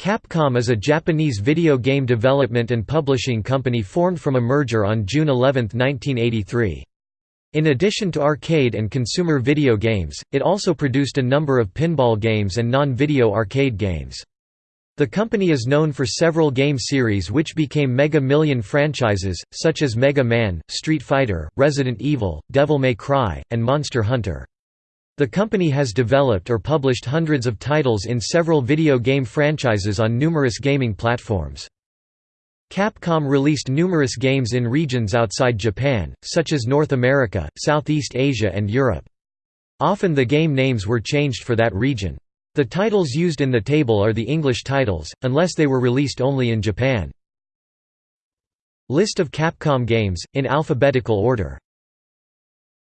Capcom is a Japanese video game development and publishing company formed from a merger on June 11, 1983. In addition to arcade and consumer video games, it also produced a number of pinball games and non-video arcade games. The company is known for several game series which became Mega Million franchises, such as Mega Man, Street Fighter, Resident Evil, Devil May Cry, and Monster Hunter. The company has developed or published hundreds of titles in several video game franchises on numerous gaming platforms. Capcom released numerous games in regions outside Japan, such as North America, Southeast Asia and Europe. Often the game names were changed for that region. The titles used in the table are the English titles, unless they were released only in Japan. List of Capcom games, in alphabetical order